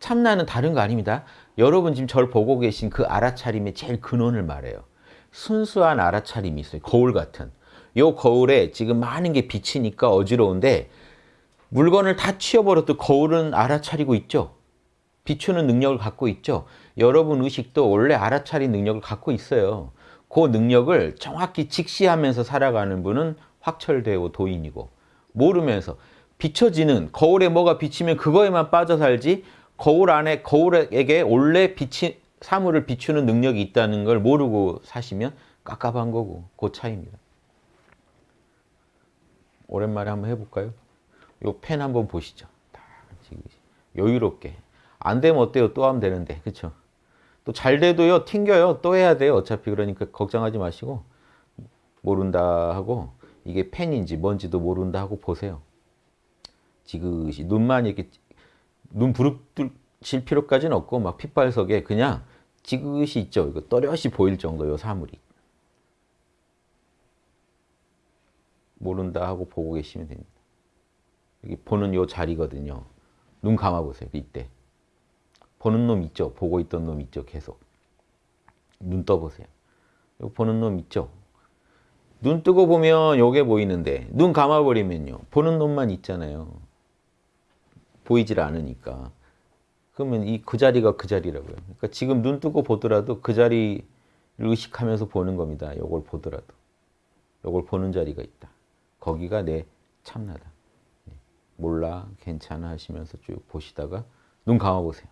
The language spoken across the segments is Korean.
참나는 다른 거 아닙니다. 여러분 지금 절 보고 계신 그 알아차림의 제일 근원을 말해요. 순수한 알아차림이 있어요. 거울 같은. 요 거울에 지금 많은 게 비치니까 어지러운데 물건을 다 치워버려도 거울은 알아차리고 있죠. 비추는 능력을 갖고 있죠. 여러분 의식도 원래 알아차린 능력을 갖고 있어요. 그 능력을 정확히 직시하면서 살아가는 분은 확철대오 도인이고 모르면서 비춰지는 거울에 뭐가 비치면 그거에만 빠져 살지 거울 안에 거울에게 원래 빛이 사물을 비추는 능력이 있다는 걸 모르고 사시면 깝깝한 거고 그 차이입니다. 오랜만에 한번 해볼까요? 요 펜 한번 보시죠. 여유롭게. 안 되면 어때요? 또 하면 되는데. 그쵸? 또잘 돼도요. 튕겨요. 또 해야 돼요. 어차피 그러니까 걱정하지 마시고 모른다 하고 이게 펜인지 뭔지도 모른다 하고 보세요. 지그시 눈만 이렇게 눈 부릅뜨실 필요까지는 없고 막 핏발석에 그냥 지그시 있죠. 이거 또렷이 보일 정도요 사물이. 모른다 하고 보고 계시면 됩니다. 여기 보는 요 자리거든요. 눈 감아보세요. 이때. 보는 놈 있죠? 보고 있던 놈 있죠? 계속. 눈 떠보세요. 요 보는 놈 있죠? 눈 뜨고 보면 요게 보이는데 눈 감아버리면요. 보는 놈만 있잖아요. 보이질 않으니까. 그러면 이 그 자리가 그 자리라고요. 그러니까 지금 눈 뜨고 보더라도 그 자리를 의식하면서 보는 겁니다. 요걸 보더라도. 요걸 보는 자리가 있다. 거기가 내 참나다. 네. 몰라, 괜찮아 하시면서 쭉 보시다가 눈 감아보세요.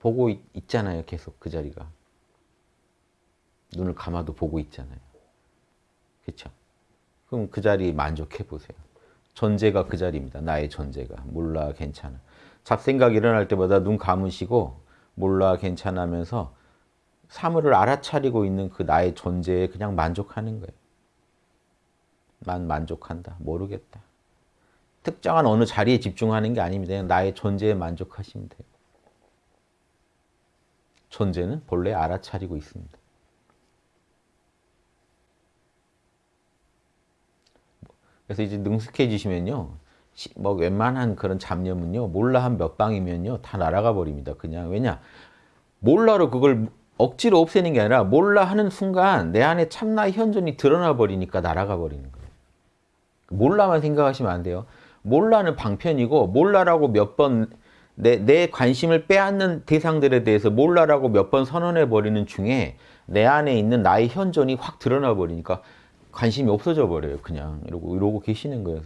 보고 있, 잖아요 계속 그 자리가. 눈을 감아도 보고 있잖아요. 그렇죠? 그럼 그 자리 만족해 보세요. 존재가 그 자리입니다. 나의 존재가. 몰라, 괜찮아. 잡생각 일어날 때마다 눈 감으시고 몰라, 괜찮아 하면서 사물을 알아차리고 있는 그 나의 존재에 그냥 만족하는 거예요. 만 만족한다. 모르겠다. 특정한 어느 자리에 집중하는 게 아닙니다. 그냥 나의 존재에 만족하시면 돼요. 존재는 본래 알아차리고 있습니다. 그래서 이제 능숙해지시면요. 뭐 웬만한 그런 잡념은요. 몰라 한 몇 방이면요. 다 날아가 버립니다. 그냥 왜냐? 몰라로 그걸 억지로 없애는 게 아니라 몰라 하는 순간 내 안에 참나의 현존이 드러나 버리니까 날아가 버리는 거예요. 몰라만 생각하시면 안 돼요. 몰라는 방편이고 몰라라고 몇 번 내, 내 관심을 빼앗는 대상들에 대해서 몰라라고 몇 번 선언해 버리는 중에 내 안에 있는 나의 현존이 확 드러나 버리니까 관심이 없어져 버려요. 그냥 이러고 이러고 계시는 거예요.